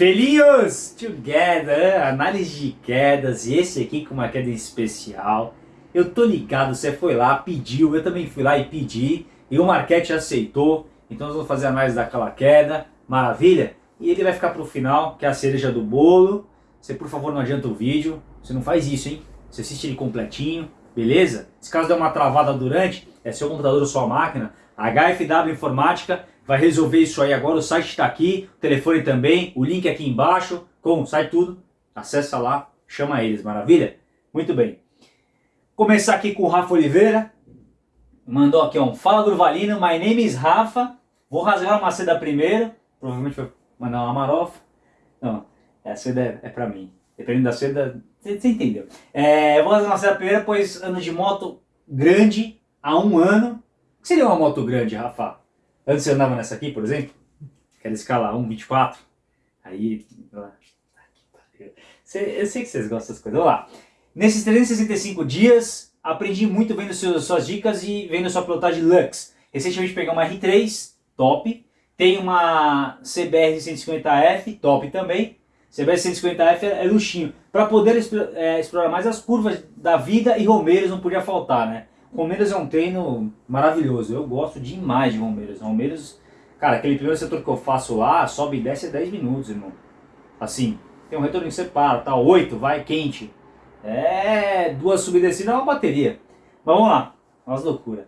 Felinhos together, análise de quedas e esse aqui com uma queda especial. Eu tô ligado, você foi lá, pediu, eu também fui lá e pedi e o Marquete aceitou. Então nós vamos fazer a análise daquela queda, maravilha? E ele vai ficar pro final, que é a cereja do bolo. Você por favor não adianta o vídeo, você não faz isso, hein? Você assiste ele completinho, beleza? Se caso der uma travada durante, é seu computador ou sua máquina, HFW Informática vai resolver isso aí agora, o site está aqui, o telefone também, o link aqui embaixo, com sai tudo, acessa lá, chama eles, maravilha? Muito bem. Começar aqui com o Rafa Oliveira, mandou aqui um, fala Durvalino, my name is Rafa, vou rasgar uma seda primeiro, provavelmente vai mandar uma marofa, não, a seda é, é pra mim, dependendo da seda, você entendeu. É, vou rasgar uma seda primeiro, pois ano de moto grande, há um ano, o que seria uma moto grande, Rafa? Antes você andava nessa aqui, por exemplo, aquela escala 1.24, aí... eu sei que vocês gostam das coisas. Vamos lá. Nesses 365 dias, aprendi muito vendo suas, suas dicas e vendo sua pilotagem Lux. Recentemente peguei uma R3, top. Tem uma CBR 150F, top também. CBR 150F é luxinho. Para poder é, explorar mais as curvas da vida e Romeiros não podia faltar, né? Romeiros é um treino maravilhoso, eu gosto demais de Romeiros. Romeiros, cara, aquele primeiro setor que eu faço lá, sobe e desce 10 minutos, irmão. Assim, tem um retorno que você para, tá? 8, vai, quente. É, duas subidas assim, é uma bateria. Mas vamos lá, umas loucuras.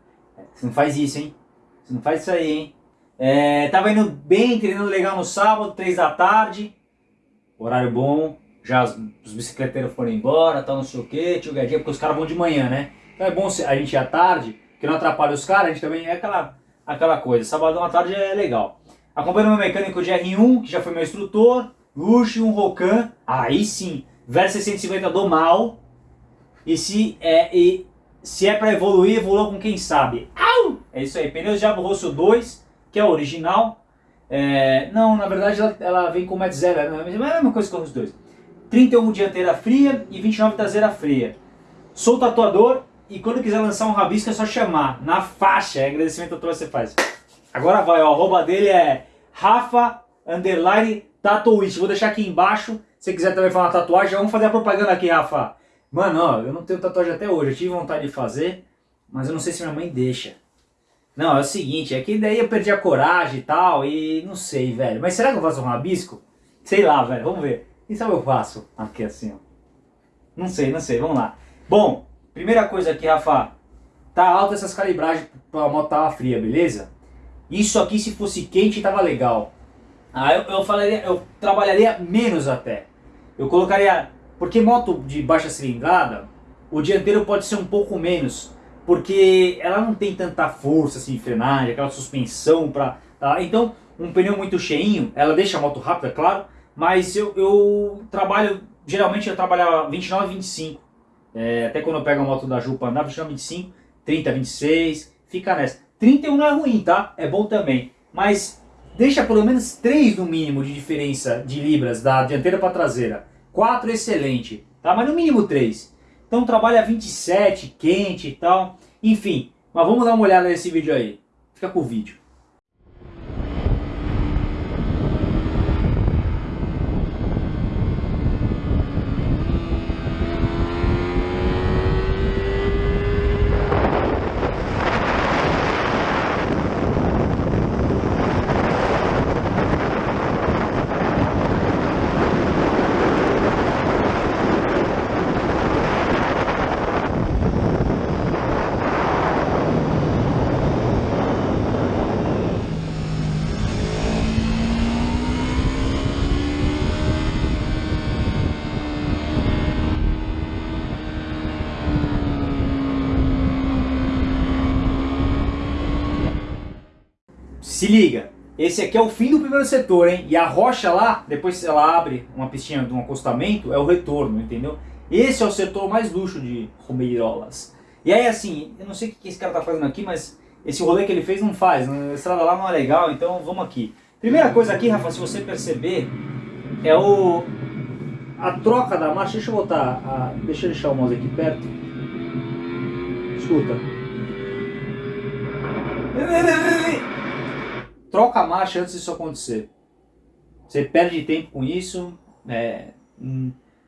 Você não faz isso, hein? Você não faz isso aí, hein? É, tava indo bem, treinando legal no sábado, 3 da tarde. Horário bom, já os, os bicicleteiros foram embora, tal, não sei o que, tio Gadinha, porque os caras vão de manhã, né? Então é bom a gente ir à tarde, que não atrapalha os caras, a gente também é aquela, aquela coisa. Sabadão à tarde é legal. Acompanho meu mecânico de R1, que já foi meu instrutor, luxo, um Rocan, aí sim, Versa 650 do mal. E se é, e, se é pra evoluir, evolua com quem sabe. Au! É isso aí, pneus Diabo Rosso 2, que é o original. É, não, na verdade ela, ela vem com Met Zero, mas é a mesma coisa que os dois. 31 dianteira fria e 29 traseira fria. Sou tatuador e quando quiser lançar um rabisco é só chamar, na faixa, é agradecimento a todos você faz. Agora vai, ó, a arroba dele é Rafa Underline Tatuist. Vou deixar aqui embaixo, se quiser também uma tatuagem, vamos fazer a propaganda aqui, Rafa. Mano, ó, eu não tenho tatuagem até hoje, eu tive vontade de fazer, mas eu não sei se minha mãe deixa. Não, é o seguinte, é que daí eu perdi a coragem e tal, e não sei, velho. Mas será que eu faço um rabisco? Sei lá, velho, vamos ver. Quem sabe eu faço? Aqui assim, ó. Não sei, não sei, vamos lá. Bom, Primeira coisa aqui, Rafa, tá alta essas calibragens para a moto tava fria, beleza? Isso aqui se fosse quente tava legal. Ah, eu, eu, falaria, eu trabalharia menos até. Eu colocaria, porque moto de baixa cilindrada, o dianteiro pode ser um pouco menos, porque ela não tem tanta força assim, frenagem, aquela suspensão para, tá? Então, um pneu muito cheinho, ela deixa a moto rápida, claro, mas eu, eu trabalho, geralmente eu trabalhava 29 e 25 é, até quando eu pego a moto da Ju para andar, 29, 25, 30, 26, fica nessa. 31 não é ruim, tá? É bom também. Mas deixa pelo menos 3 no mínimo de diferença de libras da dianteira para traseira. 4 excelente, tá? Mas no mínimo 3. Então trabalha 27, quente e tal. Enfim, mas vamos dar uma olhada nesse vídeo aí. Fica com o vídeo. Se liga, esse aqui é o fim do primeiro setor, hein? E a rocha lá, depois ela abre uma pistinha de um acostamento, é o retorno, entendeu? Esse é o setor mais luxo de Romeirolas. E aí assim, eu não sei o que esse cara tá fazendo aqui, mas esse rolê que ele fez não faz, a estrada lá não é legal, então vamos aqui. Primeira coisa aqui, Rafa, se você perceber, é o a troca da marcha. Deixa eu botar, a, deixa eu deixar o mouse aqui perto. Escuta troca a marcha antes disso acontecer. Você perde tempo com isso, é,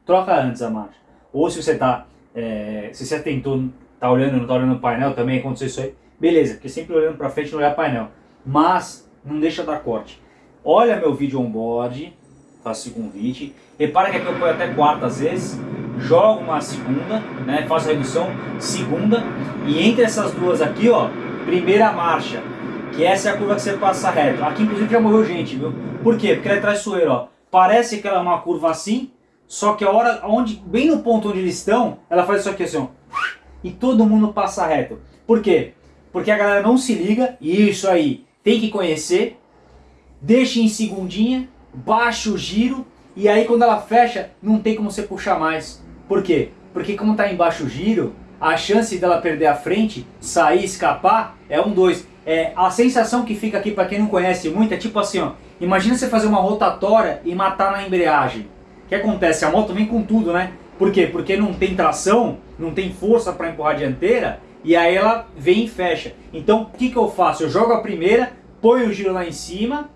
troca antes a marcha. Ou se você tá, é, se você tentou, tá olhando, não tá olhando o painel, também aconteceu isso aí, beleza, porque sempre olhando para frente não olhar painel. Mas não deixa dar corte. Olha meu vídeo on-board, faço convite. Repara que aqui eu ponho até quarta às vezes, jogo uma segunda, né, faço a redução, segunda, e entre essas duas aqui, ó, primeira marcha, que essa é a curva que você passa reto. Aqui inclusive já morreu gente, viu? Por quê? Porque ela é traiçoeira, ó. Parece que ela é uma curva assim, só que a hora, onde, bem no ponto onde eles estão, ela faz isso aqui assim, ó. E todo mundo passa reto. Por quê? Porque a galera não se liga, e isso aí tem que conhecer, deixa em segundinha, baixa o giro, e aí quando ela fecha, não tem como você puxar mais. Por quê? Porque como está em baixo giro, a chance dela perder a frente, sair, escapar, é um dois. É, a sensação que fica aqui para quem não conhece muito é tipo assim, ó, imagina você fazer uma rotatória e matar na embreagem. O que acontece? A moto vem com tudo, né? Por quê? Porque não tem tração, não tem força para empurrar a dianteira, e aí ela vem e fecha. Então o que, que eu faço? Eu jogo a primeira, ponho o giro lá em cima,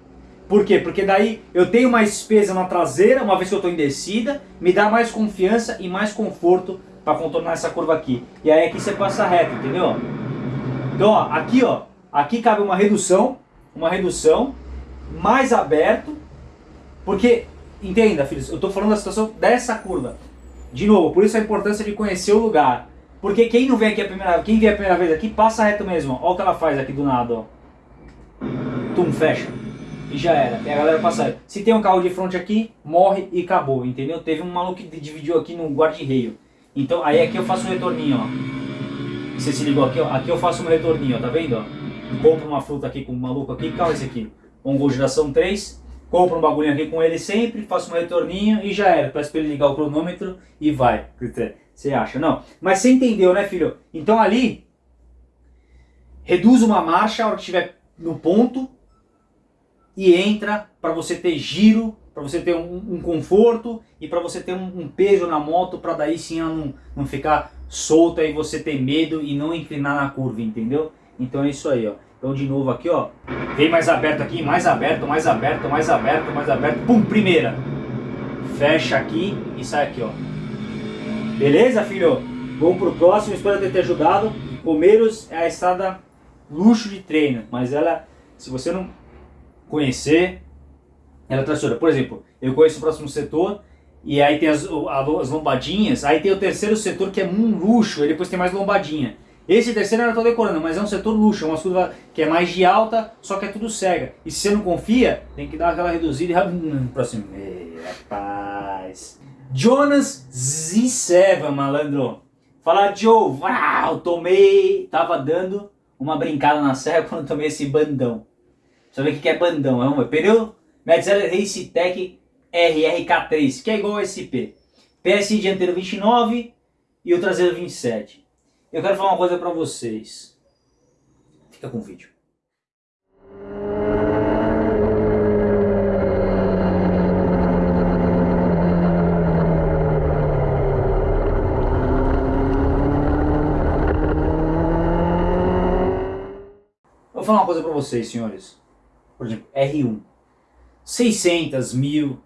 por quê? Porque daí eu tenho mais peso na traseira, uma vez que eu estou em descida, me dá mais confiança e mais conforto para contornar essa curva aqui. E aí aqui você passa reto, entendeu? Então ó, aqui ó, aqui cabe uma redução, uma redução, mais aberto, porque, entenda filhos, eu estou falando da situação dessa curva. De novo, por isso a importância de conhecer o lugar. Porque quem não vem aqui a primeira quem vem a primeira vez aqui, passa reto mesmo. Olha o que ela faz aqui do nada, ó. Tum, fecha e já era. E a galera passa. Se tem um carro de frente aqui, morre e acabou, entendeu? Teve um maluco que dividiu aqui no guarda-reio. Então aí aqui eu faço um retorninho, ó. Você se ligou aqui, ó. Aqui eu faço um retorninho, ó. Tá vendo, ó? Compro uma fruta aqui com um maluco aqui. Carro é esse aqui? Gol geração 3. Compro um bagulho aqui com ele sempre, faço um retorninho e já era. Peço pra ele ligar o cronômetro e vai. Você acha? Não. Mas você entendeu, né, filho? Então ali, reduz uma marcha a hora que estiver no ponto e entra para você ter giro, para você ter um, um conforto e para você ter um, um, peso na moto para daí sim ela não, não ficar solta e você ter medo e não inclinar na curva, entendeu? Então é isso aí, ó. Então de novo aqui, ó. Vem mais aberto aqui, mais aberto, mais aberto, mais aberto, mais aberto. Pum, primeira. Fecha aqui e sai aqui, ó. Beleza, filho? Vamos pro próximo, espero ter te ajudado. Romeiros é a estrada luxo de treino, mas ela, se você não conhecer, ela é traciona. Por exemplo, eu conheço o próximo setor, e aí tem as, as lombadinhas, aí tem o terceiro setor que é um luxo, e depois tem mais lombadinha. Esse terceiro eu estou decorando, mas é um setor luxo, é uma curva que é mais de alta, só que é tudo cega. E se você não confia, tem que dar aquela reduzida e... Próximo. Ei, rapaz. Jonas Z7, malandro. Fala, Joe. Uau, tomei... Tava dando uma brincada na serra quando tomei esse bandão. Você vê o que é bandão, é um pneu Metzeler Race Tech RRK3, que é igual ao SP. PSI dianteiro 29 e o traseiro 27. Eu quero falar uma coisa para vocês. Fica com o vídeo. Vou falar uma coisa para vocês, senhores por exemplo, R1, 600, mil.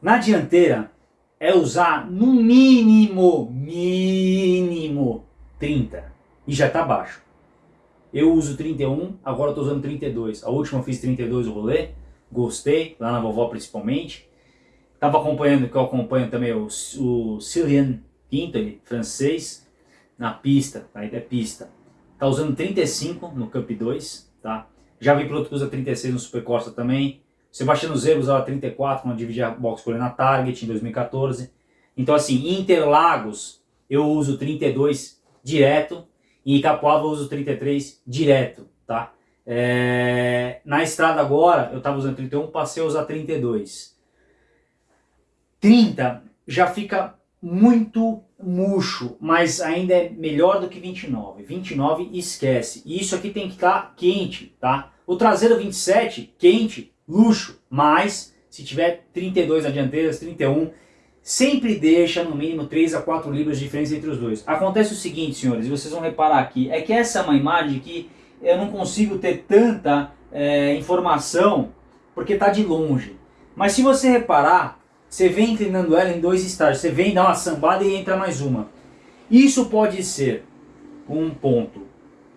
Na dianteira é usar no mínimo, mínimo 30 e já está baixo. Eu uso 31, agora estou usando 32. A última eu fiz 32 o rolê, gostei, lá na vovó principalmente. Estava acompanhando, que eu acompanho também o, o Cillian Quintoli, francês, na pista, ainda é pista. Tá usando 35 no Cup 2, tá? Já vi piloto que usa 36 no Super Corsa também. Sebastiano Zero usava 34 quando dividia a box com ele na Target em 2014. Então assim, Interlagos eu uso 32 direto e Capoava eu uso 33 direto, tá? É... Na estrada agora eu estava usando 31, passei a usar 32. 30 já fica muito murcho, mas ainda é melhor do que 29. 29 esquece. E isso aqui tem que estar tá quente, tá? O traseiro 27, quente, luxo, mas se tiver 32 na dianteira, 31, sempre deixa no mínimo 3 a 4 libras de diferença entre os dois. Acontece o seguinte, senhores, e vocês vão reparar aqui, é que essa é uma imagem que eu não consigo ter tanta é, informação porque está de longe. Mas se você reparar, você vem inclinando ela em dois estágios. Você vem, dá uma sambada e entra mais uma. Isso pode ser um ponto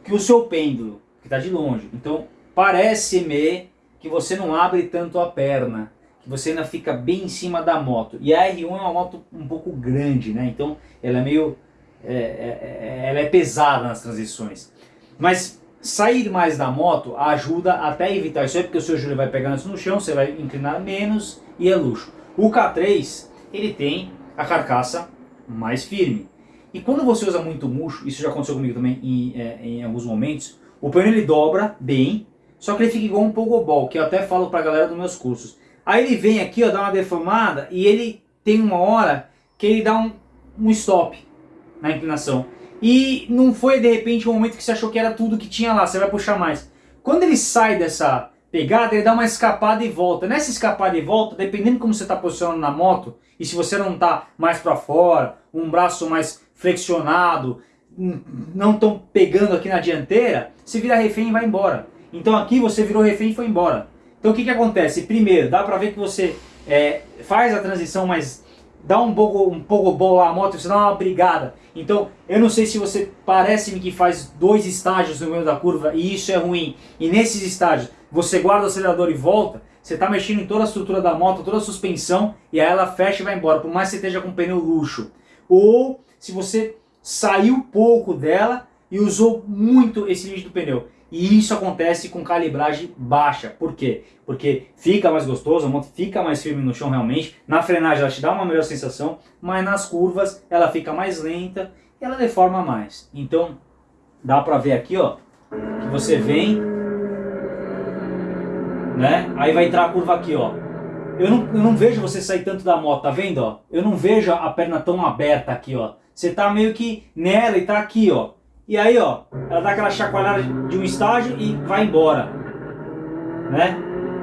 que o seu pêndulo, que está de longe, então parece-me que você não abre tanto a perna, que você ainda fica bem em cima da moto. E a R1 é uma moto um pouco grande, né? Então ela é meio... É, é, é ela é pesada nas transições. Mas sair mais da moto ajuda até a evitar isso aí, porque o seu joelho vai pegar no chão, você vai inclinar menos e é luxo. O K3, ele tem a carcaça mais firme. E quando você usa muito murcho, isso já aconteceu comigo também em, é, em alguns momentos, o pneu ele dobra bem, só que ele fica igual um pogobol, que eu até falo pra galera dos meus cursos. Aí ele vem aqui, ó, dá uma deformada e ele tem uma hora que ele dá um, um stop na inclinação. E não foi de repente um momento que você achou que era tudo que tinha lá, você vai puxar mais. Quando ele sai dessa pegada, ele dá uma escapada e volta. Nessa escapada e volta, dependendo de como você está posicionando na moto, e se você não está mais para fora, um braço mais flexionado, não estão pegando aqui na dianteira, você vira refém e vai embora. Então aqui você virou refém e foi embora. Então o que, que acontece? Primeiro, dá para ver que você é, faz a transição, mas dá um pouco, um pouco boa a moto, você dá uma brigada. Então, eu não sei se você parece-me que faz dois estágios no meio da curva e isso é ruim. E nesses estágios, você guarda o acelerador e volta, você está mexendo em toda a estrutura da moto, toda a suspensão, e aí ela fecha e vai embora, por mais que você esteja com pneu luxo. Ou se você saiu pouco dela e usou muito esse limite do pneu. E isso acontece com calibragem baixa. Por quê? Porque fica mais gostoso, a moto fica mais firme no chão realmente. Na frenagem ela te dá uma melhor sensação, mas nas curvas ela fica mais lenta e ela deforma mais. Então dá pra ver aqui ó, que você vem, né? Aí vai entrar a curva aqui ó. Eu não, eu não vejo você sair tanto da moto, tá vendo ó? Eu não vejo a perna tão aberta aqui ó. Você tá meio que nela e tá aqui ó. E aí, ó, ela dá aquela chacoalhada de um estágio e vai embora. Né?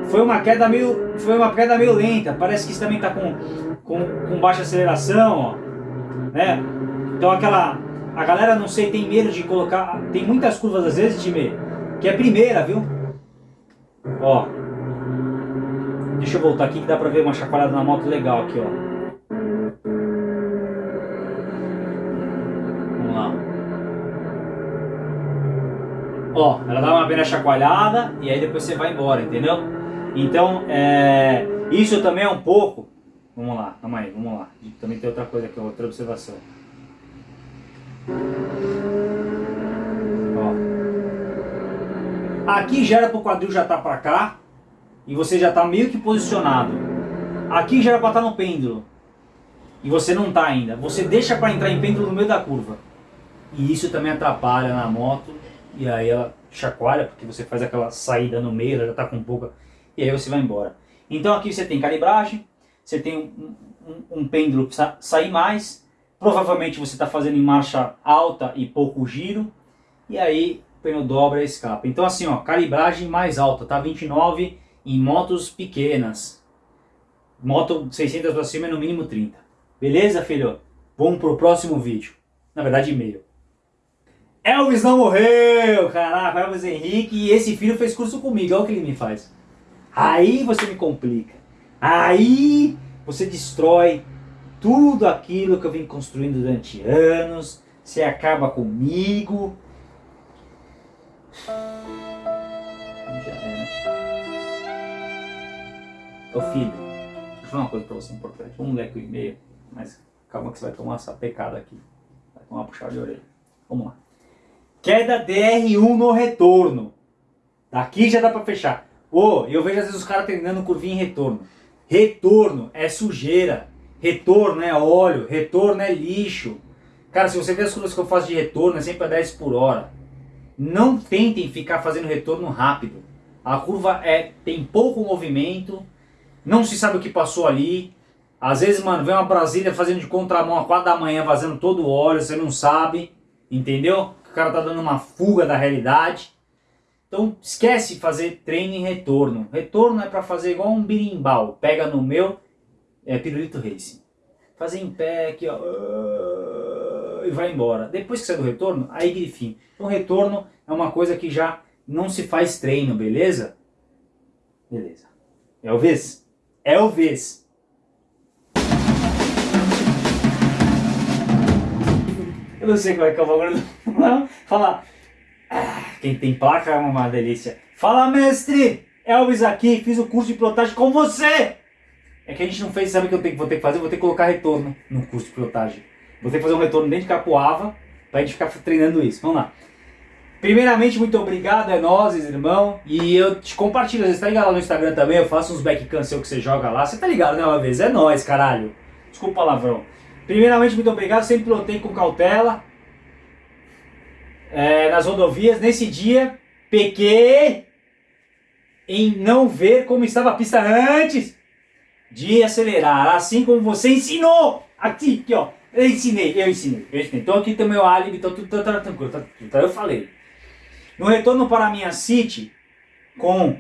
Foi uma queda meio, foi uma queda meio lenta. Parece que isso também está com, com, com baixa aceleração, ó. Né? Então aquela, a galera não sei tem medo de colocar, tem muitas curvas às vezes time que é primeira, viu? Ó. Deixa eu voltar aqui que dá pra ver uma chacoalhada na moto legal aqui, ó. Ó, ela dá uma primeira chacoalhada e aí depois você vai embora, entendeu? Então, é, isso também é um pouco... Vamos lá, calma aí, vamos lá. Também tem outra coisa aqui, outra observação. Ó. Aqui já era para o quadril já tá para cá e você já tá meio que posicionado. Aqui já era para estar tá no pêndulo e você não tá ainda. Você deixa para entrar em pêndulo no meio da curva. E isso também atrapalha na moto e aí ela chacoalha, porque você faz aquela saída no meio, ela já está com pouca, e aí você vai embora. Então aqui você tem calibragem, você tem um, um, um pêndulo para sair mais, provavelmente você está fazendo em marcha alta e pouco giro, e aí o pneu dobra e escapa. Então assim, ó, calibragem mais alta, tá 29 em motos pequenas. Moto 600 para cima é no mínimo 30. Beleza, filho? Vamos pro próximo vídeo. Na verdade, e-mail. Elvis não morreu, caraca, Elvis Henrique, e esse filho fez curso comigo, olha o que ele me faz. Aí você me complica. Aí você destrói tudo aquilo que eu vim construindo durante anos, você acaba comigo. Já né? Ô filho, deixa eu falar uma coisa pra você importante. Vamos ler aqui o e-mail, mas calma que você vai tomar essa pecada aqui. Vai tomar puxada de orelha. Vamos lá. Queda DR1 no retorno. Daqui já dá pra fechar. Ô, oh, eu vejo às vezes os caras treinando curvinha em retorno. Retorno é sujeira. Retorno é óleo. Retorno é lixo. Cara, se você ver as curvas que eu faço de retorno, é sempre a 10 por hora. Não tentem ficar fazendo retorno rápido. A curva é, tem pouco movimento, não se sabe o que passou ali. Às vezes, mano, vem uma Brasília fazendo de contramão a 4 da manhã, vazando todo o óleo, você não sabe, entendeu? O cara tá dando uma fuga da realidade. Então esquece fazer treino em retorno. Retorno é para fazer igual um birimbau. Pega no meu é, pirulito racing. Fazer em pé aqui, ó. E vai embora. Depois que sai do retorno, aí grifinho. Então retorno é uma coisa que já não se faz treino, beleza? Beleza. Elvis, Elvis. Eu não sei como é que é o bagulho do... Fala. Ah, quem tem placa é uma delícia. Fala, mestre! Elvis aqui, fiz o curso de pilotagem com você! É que a gente não fez, sabe o que eu tenho, vou ter que fazer? Vou ter que colocar retorno no curso de pilotagem. Vou ter que fazer um retorno dentro de Capoava pra gente ficar treinando isso. Vamos lá. Primeiramente, muito obrigado, é nós, irmão. E eu te compartilho, você tá ligado lá no Instagram também, eu faço uns back cancel que você joga lá. Você tá ligado, né, uma vez? É nós, caralho. Desculpa o palavrão. Primeiramente, muito obrigado, sempre pilotei com cautela. É, nas rodovias, nesse dia, pequei em não ver como estava a pista antes de acelerar, assim como você ensinou. Aqui, aqui, ó. Eu ensinei, eu ensinei, eu ensinei. Então aqui tem o meu álibi, então tudo tá, tá tranquilo, tá, eu falei. No retorno para a minha City, com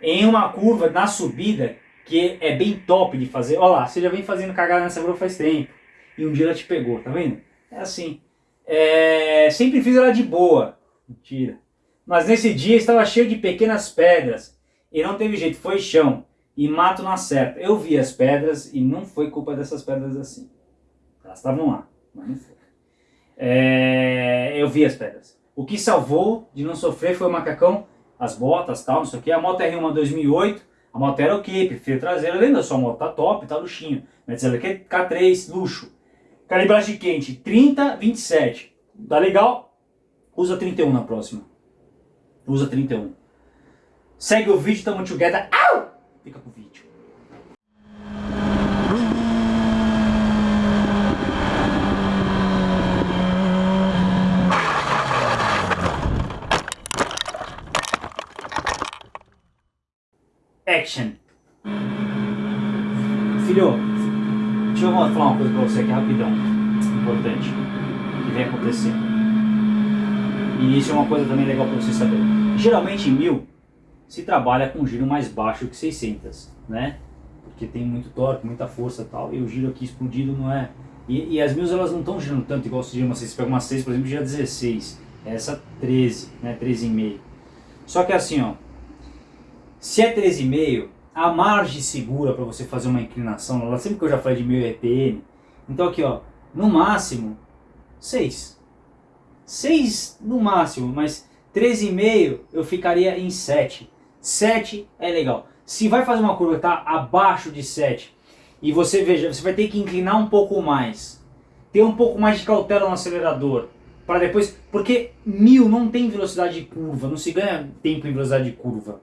em uma curva na subida, que é bem top de fazer. Olha lá, você já vem fazendo cagada nessa curva faz tempo. E um dia ela te pegou, tá vendo? É assim. É, sempre fiz ela de boa. Mentira. Mas nesse dia estava cheio de pequenas pedras. E não teve jeito, foi chão. E mato na certa. Eu vi as pedras e não foi culpa dessas pedras assim. Elas estavam lá, mas não foi. É, eu vi as pedras. O que salvou de não sofrer foi o macacão, as botas, tal, não sei o que. A moto R1 2008, a moto era ok, perfil traseiro, lembra só, a moto tá top, tá luxinho. Mas ela aqui K3, luxo. Calibragem quente, 30, 27. Tá legal? Usa 31 na próxima. Usa 31. Segue o vídeo, tamo together. Au! Fica pro vídeo. Action. Filho, deixa eu falar uma coisa pra você aqui rapidão. Importante. Que vem acontecendo. E isso é uma coisa também legal pra você saber. Geralmente em mil se trabalha com giro mais baixo que 600, né? Porque tem muito torque, muita força e tal. E o giro aqui explodido não é... E, e as mil elas não estão girando tanto igual se uma 6. Você pega uma 6, por exemplo, gira 16. Essa 13, né? 13,5. Só que assim, ó se é 13,5, a margem segura para você fazer uma inclinação, sempre que eu já falei de 1000 RPM, então aqui ó, no máximo 6. 6 no máximo, mas 13,5 eu ficaria em 7. 7 é legal. Se vai fazer uma curva que está abaixo de 7 e você veja, você vai ter que inclinar um pouco mais, ter um pouco mais de cautela no acelerador, para depois, porque 1000 não tem velocidade de curva, não se ganha tempo em velocidade de curva.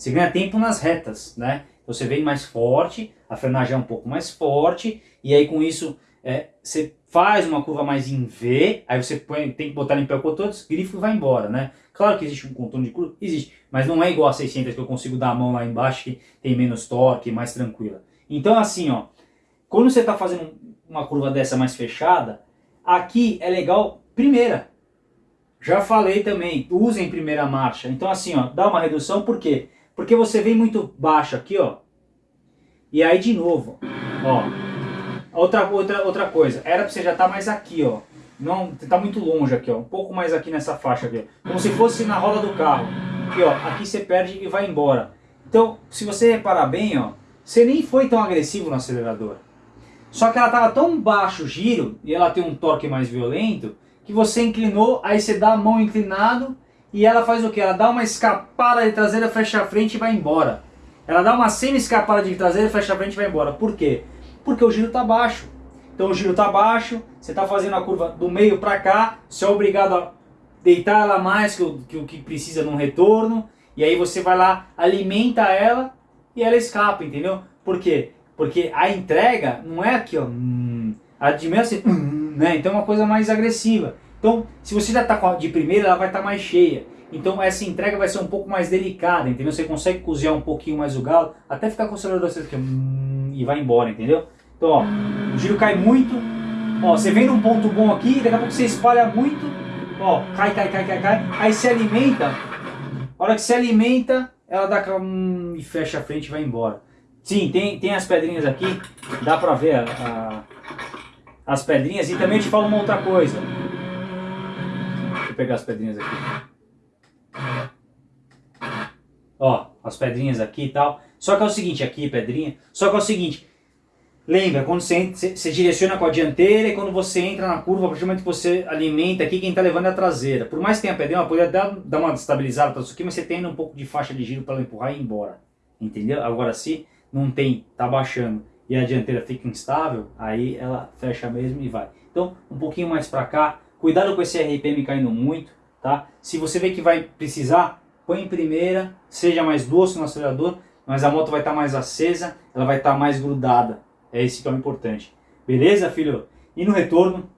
Você ganha tempo nas retas, né? Você vem mais forte, a frenagem é um pouco mais forte, e aí com isso é, você faz uma curva mais em V, aí você põe, tem que botar em pé o contorno, grifo vai embora, né? Claro que existe um contorno de curva, existe, mas não é igual a 600 que eu consigo dar a mão lá embaixo, que tem menos torque, mais tranquila. Então assim, ó, quando você está fazendo uma curva dessa mais fechada, aqui é legal, primeira. Já falei também, usem primeira marcha. Então assim, ó, dá uma redução, por quê? Porque você vem muito baixo aqui, ó. E aí de novo, ó. Outra, outra, outra coisa, era pra você já estar tá mais aqui, ó. Não, tá muito longe aqui, ó. Um pouco mais aqui nessa faixa aqui. Como se fosse na roda do carro. Aqui, ó. Aqui você perde e vai embora. Então, se você reparar bem, ó. Você nem foi tão agressivo no acelerador. Só que ela tava tão baixo o giro, e ela tem um torque mais violento, que você inclinou, aí você dá a mão inclinado e ela faz o que? Ela dá uma escapada de traseira, fecha a frente e vai embora. Ela dá uma semi-escapada de traseira, fecha a frente e vai embora. Por quê? Porque o giro está baixo. Então o giro está baixo, você está fazendo a curva do meio para cá, você é obrigado a deitar ela mais que o, que que precisa num retorno, e aí você vai lá, alimenta ela e ela escapa, entendeu? Por quê? Porque a entrega não é aqui, ó, hum, a de meio assim, hum, né? Então é uma coisa mais agressiva. Então, se você já está de primeira, ela vai estar tá mais cheia. Então essa entrega vai ser um pouco mais delicada, entendeu? Você consegue cozinhar um pouquinho mais o galo, até ficar com o acelerador aqui, hum, e vai embora, entendeu? Então, ó, o giro cai muito, ó, você vem num ponto bom aqui, daqui a pouco você espalha muito, ó, cai, cai, cai, cai, cai, aí se alimenta, a hora que se alimenta, ela dá hum, e fecha a frente e vai embora. Sim, tem, tem as pedrinhas aqui, dá pra ver a, a, as pedrinhas, e também te falo uma outra coisa, pegar as pedrinhas aqui. Ó, as pedrinhas aqui e tal. Só que é o seguinte, aqui pedrinha, só que é o seguinte, lembra, quando você, você, você direciona com a dianteira e quando você entra na curva, a partir do momento que você alimenta aqui, quem está levando é a traseira. Por mais que tenha pedrinha, ela poderia dar, dar uma estabilizada para isso aqui, mas você tem um pouco de faixa de giro para ela empurrar e ir embora. Entendeu? Agora se não tem, tá baixando e a dianteira fica instável, aí ela fecha mesmo e vai. Então, um pouquinho mais para cá, cuidado com esse RPM caindo muito, tá? Se você vê que vai precisar, põe em primeira, seja mais doce no acelerador, mas a moto vai estar tá mais acesa, ela vai estar tá mais grudada. É esse que é o importante. Beleza, filho? E no retorno,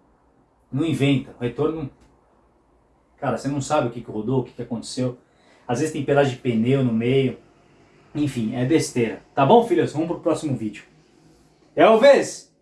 não inventa. O retorno, cara, você não sabe o que, que rodou, o que, que aconteceu. Às vezes tem pedaço de pneu no meio. Enfim, é besteira. Tá bom, filhos? Vamos pro próximo vídeo. Elvis!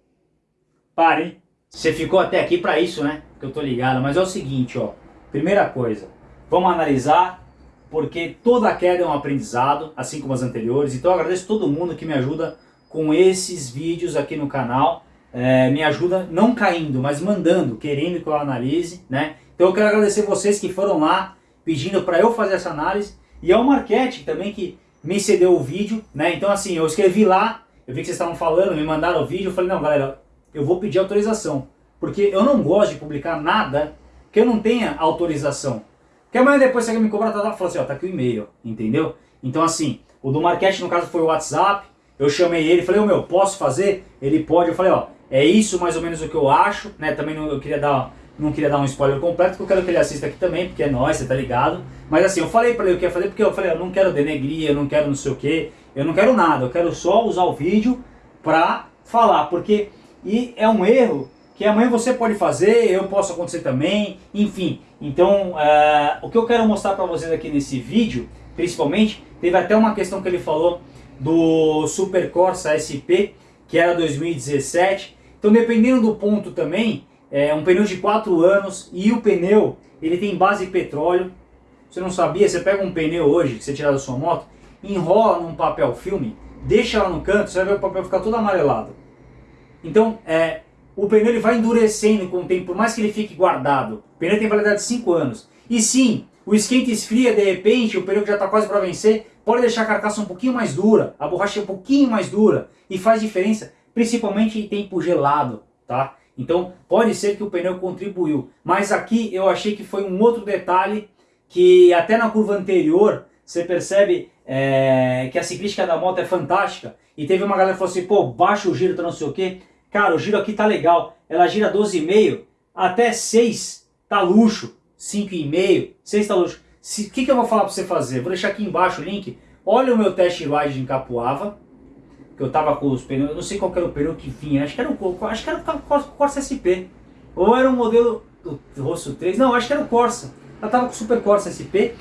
Pare, Você ficou até aqui pra isso, né? Que eu tô ligado. Mas é o seguinte, ó. Primeira coisa. Vamos analisar porque toda queda é um aprendizado, assim como as anteriores. Então eu agradeço todo mundo que me ajuda com esses vídeos aqui no canal. É, me ajuda não caindo, mas mandando, querendo que eu analise, né? Então eu quero agradecer vocês que foram lá pedindo para eu fazer essa análise e ao Marquete também que me cedeu o vídeo, né? Então assim, eu escrevi lá, eu vi que vocês estavam falando, me mandaram o vídeo, eu falei, não galera, eu vou pedir autorização, porque eu não gosto de publicar nada que eu não tenha autorização. Que amanhã depois você me cobrar, tá, tá, fala assim, ó, tá aqui o e-mail, entendeu? Então assim, o do Marquete no caso foi o WhatsApp, eu chamei ele, falei, ô meu, posso fazer? Ele pode, eu falei, ó, é isso mais ou menos o que eu acho, né? Também não, eu queria dar, não queria dar um spoiler completo, porque eu quero que ele assista aqui também, porque é nóis, você tá ligado? Mas assim, eu falei pra ele o que ia fazer, porque eu falei, eu não quero denegrir, eu não quero não sei o que, eu não quero nada, eu quero só usar o vídeo pra falar, porque e é um erro que amanhã você pode fazer, eu posso acontecer também, enfim. Então, uh, o que eu quero mostrar para vocês aqui nesse vídeo, principalmente, teve até uma questão que ele falou do Super Corsa SP, que era 2017. Então, dependendo do ponto também, é um pneu de 4 anos e o pneu, ele tem base petróleo. Você não sabia, você pega um pneu hoje, que você tirar da sua moto, enrola num papel filme, deixa lá no canto, você vai ver o papel ficar todo amarelado. Então, é, o pneu ele vai endurecendo com o tempo, por mais que ele fique guardado. O pneu tem validade de 5 anos. E sim, o esquenta esfria, de repente, o pneu que já está quase para vencer, pode deixar a carcaça um pouquinho mais dura, a borracha um pouquinho mais dura, e faz diferença, principalmente em tempo gelado, tá? Então, pode ser que o pneu contribuiu. Mas aqui eu achei que foi um outro detalhe que até na curva anterior, você percebe é, que a ciclística da moto é fantástica. E teve uma galera que falou assim, pô, baixa o giro, tá não sei o quê. Cara, o giro aqui tá legal. Ela gira 12,5 até 6 tá luxo. 5,5, 6 tá luxo. O que, que eu vou falar para você fazer? Vou deixar aqui embaixo o link. Olha o meu teste ride em Capuava. Que eu tava com os pneus. Eu não sei qual era o pneu que vinha. Acho que era o, acho que era o Corsa SP. Ou era o modelo do Rosso 3. Não, acho que era o Corsa. Ela tava com o Super Corsa SP.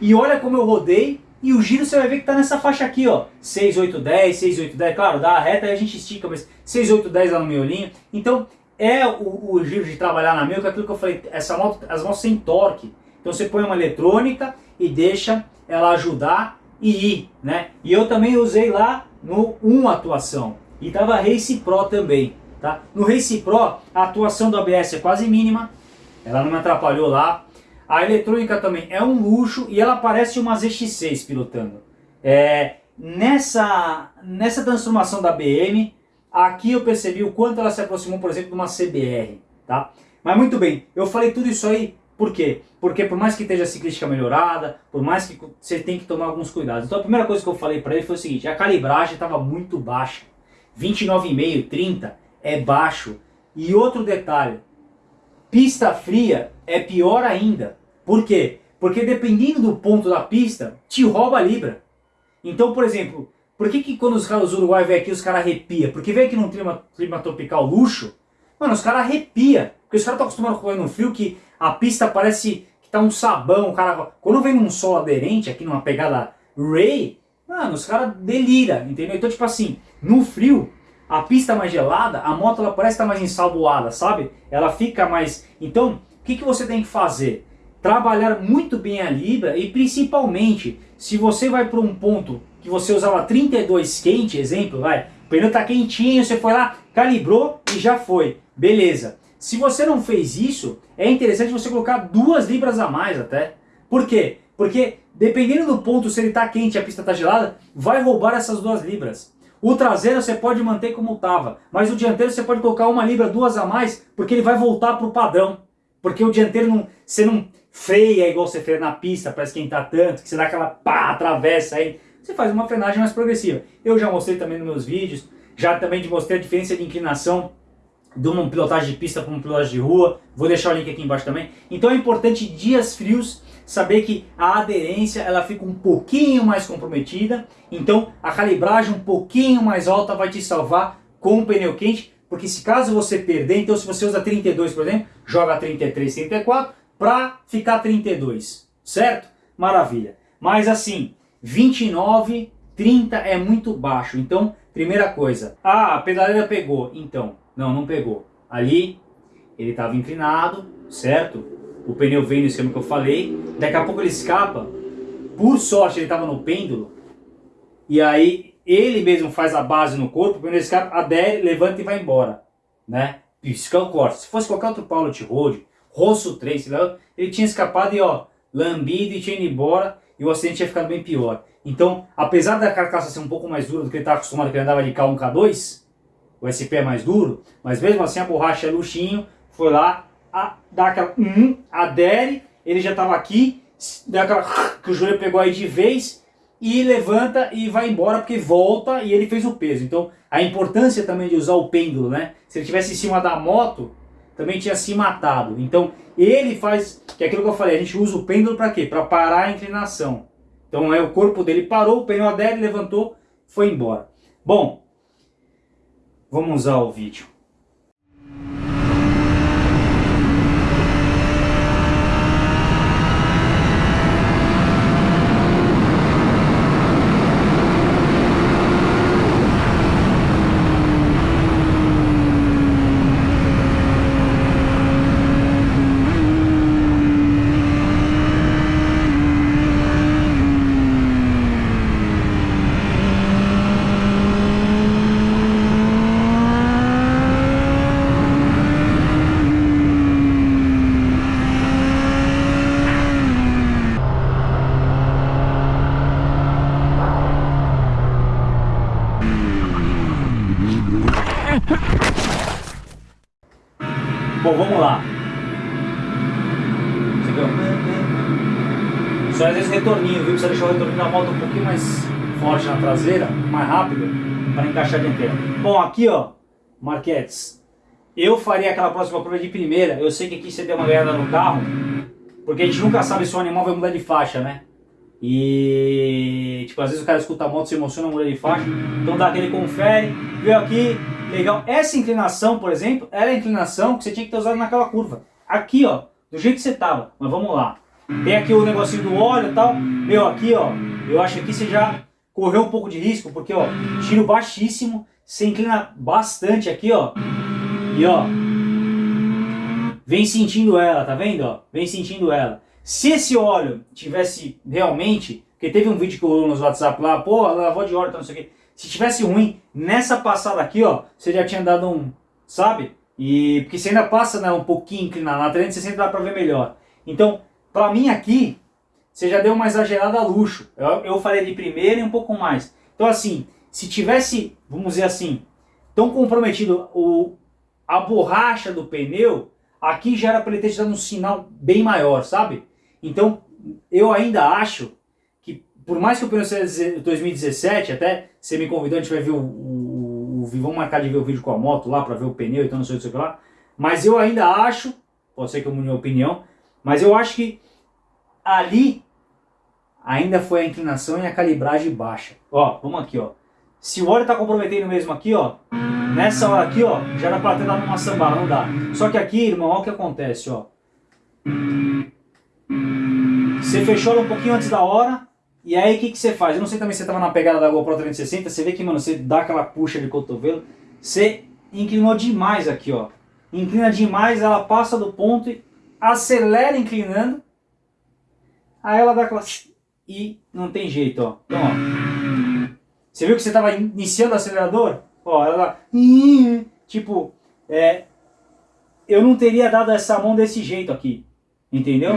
E olha como eu rodei. E o giro você vai ver que tá nessa faixa aqui, ó. 6, 8, 10, 6, 8, 10. Claro, dá a reta e a gente estica, mas 6, 8, 10 lá no miolinho. Então, é o, o giro de trabalhar na meu, que é aquilo que eu falei, essa moto, as motos sem torque. Então você põe uma eletrônica e deixa ela ajudar e ir, né? E eu também usei lá no 1 atuação. E tava Race Pro também, tá? No Race Pro, a atuação do ABS é quase mínima. Ela não me atrapalhou lá. A eletrônica também é um luxo e ela parece uma ZX6 pilotando. É, nessa, nessa transformação da BM, aqui eu percebi o quanto ela se aproximou, por exemplo, de uma CBR. Tá? Mas muito bem, eu falei tudo isso aí por quê? Porque por mais que esteja ciclística melhorada, por mais que você tem que tomar alguns cuidados. Então a primeira coisa que eu falei para ele foi o seguinte, a calibragem estava muito baixa. 29,5, 30 é baixo. E outro detalhe, pista fria é pior ainda. Por quê? Porque dependendo do ponto da pista, te rouba a libra. Então, por exemplo, por que, que quando os caras uruguaios vêm aqui, os caras arrepia? Porque vem aqui num clima, clima tropical luxo, mano, os caras arrepia. Porque os caras estão acostumados a correr no frio que a pista parece que tá um sabão, o cara... Quando vem num sol aderente, aqui numa pegada Ray, mano, os caras delira, entendeu? Então, tipo assim, no frio, a pista mais gelada, a moto ela parece estar tá mais ensaboada, sabe? Ela fica mais... Então, o que, que você tem que fazer? Trabalhar muito bem a libra e principalmente, se você vai para um ponto que você usava 32 quente, exemplo, vai, o pneu tá quentinho, você foi lá, calibrou e já foi. Beleza. Se você não fez isso, é interessante você colocar duas libras a mais até. Por quê? Porque dependendo do ponto, se ele está quente e a pista está gelada, vai roubar essas duas libras. O traseiro você pode manter como estava, mas o dianteiro você pode colocar uma libra, duas a mais, porque ele vai voltar para o padrão. Porque o dianteiro não, você não freia igual você freia na pista para esquentar tanto, que você dá aquela pá, atravessa aí. Você faz uma frenagem mais progressiva. Eu já mostrei também nos meus vídeos, já também mostrei a diferença de inclinação de uma pilotagem de pista para uma pilotagem de rua. Vou deixar o link aqui embaixo também. Então é importante dias frios saber que a aderência ela fica um pouquinho mais comprometida, então a calibragem um pouquinho mais alta vai te salvar com o pneu quente, porque se caso você perder, então se você usa 32, por exemplo, joga 33, 34 para ficar 32, certo? Maravilha. Mas assim, 29, 30 é muito baixo, então primeira coisa, ah, a pedaleira pegou, então, não, não pegou. Ali ele estava inclinado, certo? O pneu vem no esquema que eu falei, daqui a pouco ele escapa, por sorte ele estava no pêndulo, e aí ele mesmo faz a base no corpo, o pneu escapa, adere, levanta e vai embora, né? Isso que é o corte. Se fosse qualquer outro Pilot Road, Rosso 3, ele tinha escapado e ó, lambido e tinha ido embora, e o acidente tinha ficado bem pior. Então, apesar da carcaça ser um pouco mais dura do que ele estava acostumado, que ele andava de K1, K2, o SP é mais duro, mas mesmo assim a borracha é luxinho, foi lá, a, dá aquela hum, adere, ele já estava aqui, dá aquela que o joelho pegou aí de vez e levanta e vai embora porque volta e ele fez o peso. Então a importância também de usar o pêndulo, né? Se ele tivesse em cima da moto, também tinha se matado. Então ele faz, que é aquilo que eu falei, a gente usa o pêndulo para quê? Para parar a inclinação. Então é o corpo dele parou, o pneu adere, levantou, foi embora. Bom, vamos usar o vídeo. Bom, vamos lá. Viu? Só às vezes retorninho, viu? Precisa deixar o retorninho da moto um pouquinho mais forte na traseira, mais rápido, para encaixar a dianteira. Bom, aqui ó, Marquetes, eu faria aquela próxima curva de primeira. Eu sei que aqui você deu uma ganhada no carro, porque a gente nunca sabe se o animal vai mudar de faixa, né? E tipo, às vezes o cara escuta a moto, se emociona, muda de faixa. Então dá aquele confere, veio aqui, legal. Essa inclinação, por exemplo, era a inclinação que você tinha que ter usado naquela curva. Aqui, ó, do jeito que você tava. Mas vamos lá. Tem aqui o negocinho do óleo e tal. Meu, aqui, ó, eu acho que aqui você já correu um pouco de risco, porque, ó, tiro baixíssimo, você inclina bastante aqui, ó. E, ó, vem sentindo ela, tá vendo, ó? Vem sentindo ela. Se esse óleo tivesse realmente, porque teve um vídeo que rolou nos WhatsApp lá, pô, lavou de óleo, tá, não sei o quê. Se tivesse ruim, nessa passada aqui, ó, você já tinha dado um, sabe? E porque você ainda passa né, um pouquinho inclinado, na 360 dá pra ver melhor. Então, pra mim aqui, você já deu uma exagerada a luxo. Eu, eu faria de primeira e um pouco mais. Então assim, se tivesse, vamos dizer assim, tão comprometido o, a borracha do pneu, aqui já era para ele ter te dado um sinal bem maior, sabe? Então, eu ainda acho por mais que o pneu seja 2017, até você me convidou, a gente vai ver o, o, o vamos marcar de ver o vídeo com a moto lá para ver o pneu, então não sei o que lá. Mas eu ainda acho, pode ser que eu mude minha opinião, mas eu acho que ali ainda foi a inclinação e a calibragem baixa. Ó, vamos aqui, ó. Se o óleo está comprometendo mesmo aqui, ó, nessa hora aqui, ó, já dá para ter dado uma sambada, não dá. Só que aqui, irmão, olha o que acontece, ó. Você fechou um pouquinho antes da hora, e aí o que, que você faz? Eu não sei também se você estava na pegada da GoPro 360, você vê que, mano, você dá aquela puxa de cotovelo, você inclinou demais aqui, ó. Inclina demais, ela passa do ponto e acelera inclinando. Aí ela dá aquela... E não tem jeito, ó. Então, ó. Você viu que você estava iniciando o acelerador? Ó, ela... Tipo, é... Eu não teria dado essa mão desse jeito aqui. Entendeu?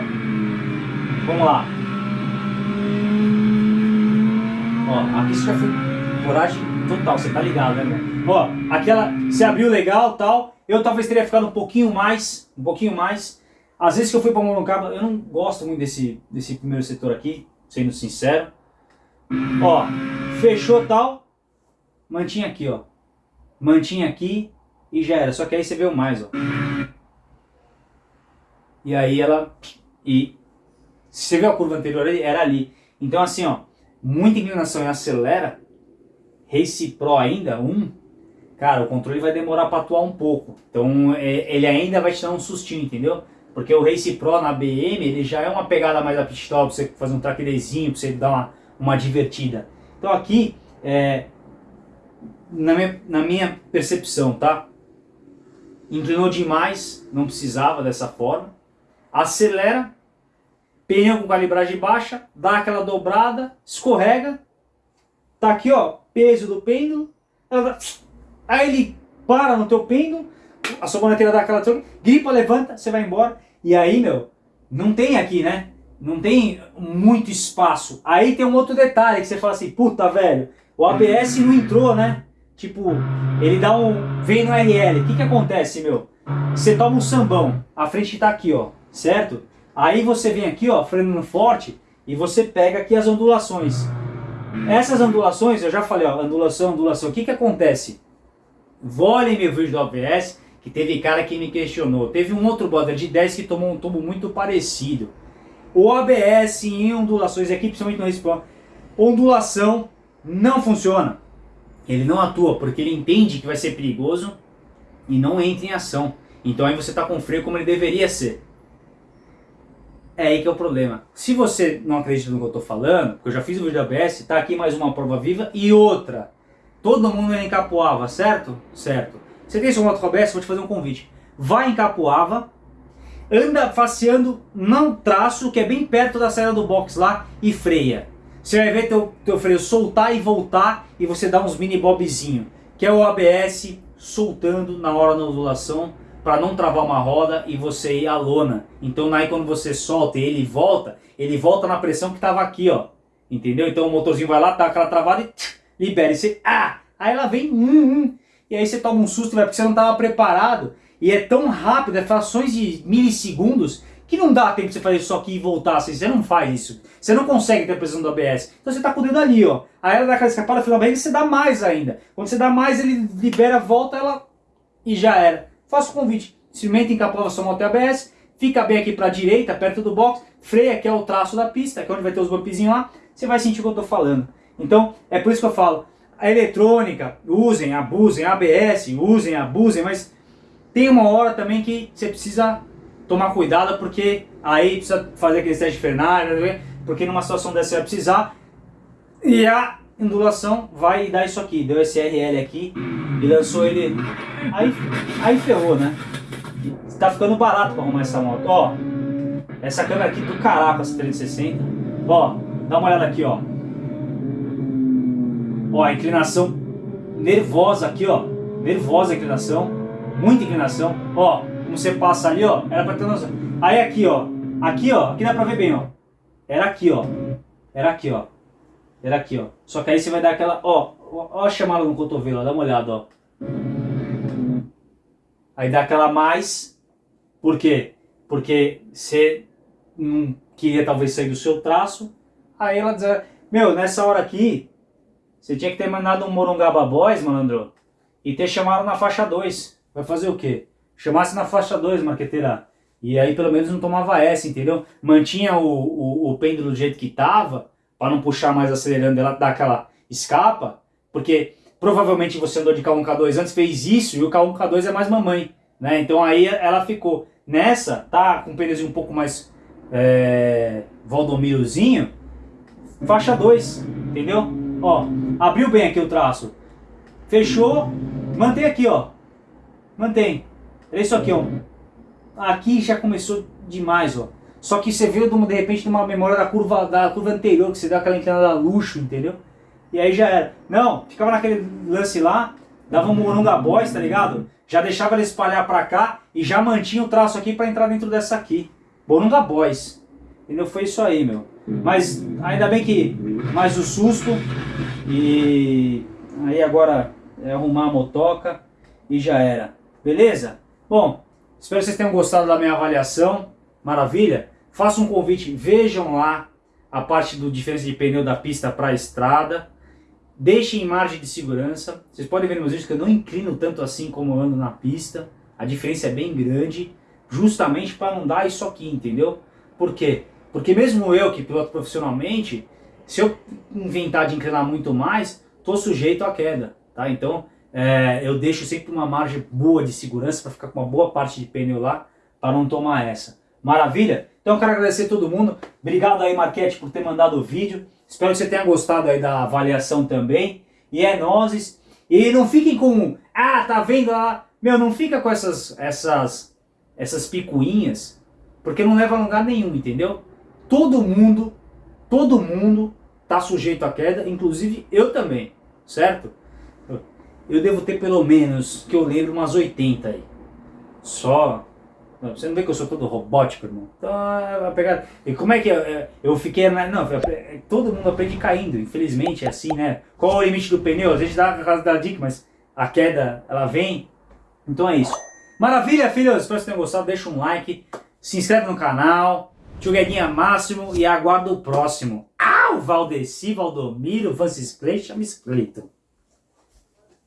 Vamos lá. Ó, aqui você já foi coragem total, você tá ligado, né, meu? Ó, aquela, você abriu legal tal, eu talvez teria ficado um pouquinho mais, um pouquinho mais. Às vezes que eu fui para Morongaba, eu não gosto muito desse, desse primeiro setor aqui, sendo sincero. Ó, fechou tal, mantinha aqui, ó. Mantinha aqui e já era. Só que aí você viu mais, ó. E aí ela... E se você viu a curva anterior era ali. Então assim, ó, muita inclinação e acelera, Race Pro ainda, um, cara, o controle vai demorar para atuar um pouco. Então é, ele ainda vai te dar um sustinho, entendeu? Porque o Race Pro na BM, ele já é uma pegada mais a pit pra você fazer um track dayzinho, pra você dar uma, uma divertida. Então aqui, é, na, minha, na minha percepção, tá? Inclinou demais, não precisava dessa forma. Acelera, pneu com calibragem baixa, dá aquela dobrada, escorrega. Tá aqui, ó, peso do pêndulo. Aí ele para no teu pêndulo, a sua maneira dá aquela gripa, levanta, você vai embora. E aí, meu, não tem aqui, né? Não tem muito espaço. Aí tem um outro detalhe que você fala assim, puta, velho, o ABS não entrou, né? Tipo, ele dá um... vem no RL. O que que acontece, meu? Você toma um sambão, a frente tá aqui, ó, certo? Aí você vem aqui, ó, frenando forte, e você pega aqui as ondulações. Essas ondulações, eu já falei, ó, ondulação, ondulação. O que que acontece? Volem meu vídeo do ABS, que teve cara que me questionou. Teve um outro brother de 10 que tomou um tubo muito parecido. O ABS em ondulações, aqui principalmente no Respawn, ondulação não funciona. Ele não atua porque ele entende que vai ser perigoso e não entra em ação. Então aí você está com o freio como ele deveria ser. É aí que é o problema. Se você não acredita no que eu estou falando, porque eu já fiz o vídeo da ABS, está aqui mais uma prova viva e outra. Todo mundo em Capoava, certo? Certo. Você tem seu moto com ABS, vou te fazer um convite. Vai em Capoava, anda faceando não traço, que é bem perto da saída do box lá, e freia. Você vai ver teu, teu freio soltar e voltar, e você dá uns mini bobzinho, que é o ABS soltando na hora da ondulação, para não travar uma roda e você ir à lona. Então aí quando você solta e ele volta, ele volta na pressão que estava aqui, ó. Entendeu? Então o motorzinho vai lá, tá aquela travada e tch, libera. E você, ah! Aí ela vem, hum, hum, e aí você toma um susto, porque você não estava preparado. E é tão rápido, é frações de milissegundos, que não dá tempo de você fazer isso aqui e voltar. Assim, você não faz isso. Você não consegue ter a pressão do ABS. Então você está com o dedo ali, ó. Aí ela dá aquela escapada, final você dá mais ainda. Quando você dá mais, ele libera, volta, ela... E já era. Faço o convite. Experimenta encapava sua moto ABS. Fica bem aqui para a direita, perto do box. Freia, que é o traço da pista, que é onde vai ter os bumpzinhos lá. Você vai sentir o que eu estou falando. Então, é por isso que eu falo a eletrônica, usem, abusem, ABS, usem, abusem, mas tem uma hora também que você precisa tomar cuidado porque aí precisa fazer aquele teste de frenagem, porque numa situação dessa você vai precisar e a ondulação vai dar isso aqui, deu esse RL aqui e lançou ele, aí, aí ferrou, né? Tá ficando barato para arrumar essa moto, ó, essa câmera aqui do caraca, essa 360, ó, dá uma olhada aqui, ó, Ó, a inclinação nervosa aqui, ó. Nervosa a inclinação. Muita inclinação. Ó, como você passa ali, ó. Era pra ter noção. Aí aqui, ó. Aqui, ó. Aqui dá pra ver bem, ó. Era aqui, ó. Era aqui, ó. Era aqui, ó. Só que aí você vai dar aquela... Ó, ó a chamada no cotovelo, ó. Dá uma olhada, ó. Aí dá aquela mais. Por quê? Porque você não queria talvez sair do seu traço. Aí ela diz... Meu, nessa hora aqui, você tinha que ter mandado um Morungaba Boys, malandro, e ter chamado na faixa 2. Vai fazer o quê? Chamasse na faixa 2, marqueteira. E aí pelo menos não tomava essa, entendeu? Mantinha o, o, o pêndulo do jeito que tava, para não puxar mais acelerando, ela dar aquela escapa, porque provavelmente você andou de K1, K2 antes, fez isso, e o K1, K2 é mais mamãe, né? Então aí ela ficou. Nessa, tá com o pneuzinho um pouco mais é, Valdomirozinho, faixa 2, entendeu? Ó, abriu bem aqui o traço. Fechou. Mantém aqui, ó. Mantém. É isso aqui, ó. Aqui já começou demais, ó. Só que você viu de repente numa memória da curva, da curva anterior, que você deu aquela inclinada luxo, entendeu? E aí já era. Não, ficava naquele lance lá, dava um morunga boys, tá ligado? Já deixava ele espalhar pra cá e já mantinha o traço aqui pra entrar dentro dessa aqui. Morunga boys. Entendeu? Foi isso aí, meu. Mas ainda bem que mais o susto E aí agora é arrumar a motoca e já era. Beleza? Bom, espero que vocês tenham gostado da minha avaliação. Maravilha? Faço um convite, vejam lá a parte do diferença de pneu da pista para a estrada. Deixem margem de segurança. Vocês podem ver nos vídeos que eu não inclino tanto assim como eu ando na pista. A diferença é bem grande, justamente para não dar isso aqui, entendeu? Por quê? Porque mesmo eu que piloto profissionalmente, se eu inventar de inclinar muito mais, estou sujeito à queda, tá? Então é, eu deixo sempre uma margem boa de segurança para ficar com uma boa parte de pneu lá, para não tomar essa. Maravilha? Então eu quero agradecer a todo mundo. Obrigado aí, Marquete, por ter mandado o vídeo. Espero que você tenha gostado aí da avaliação também. E é nozes. E não fiquem com... Ah, tá vendo lá? Meu, não fica com essas, essas, essas picuinhas, porque não leva a lugar nenhum, entendeu? Todo mundo, todo mundo tá sujeito à queda, inclusive eu também, certo? Eu devo ter pelo menos, que eu lembro, umas 80 aí. Só você não vê que eu sou todo robótico, irmão? Então, a pegada... E como é que eu, eu fiquei... Não, todo mundo aprende caindo, infelizmente é assim, né? Qual é o limite do pneu? Às vezes dá a casa da dica, mas a queda, ela vem. Então é isso. Maravilha, filhos! Espero que vocês tenham gostado. Deixa um like, se inscreve no canal. Tio Guedinha Máximo e aguardo o próximo. Ah, o Valdeci, Valdomiro, Francis Clay, chama Cleiton.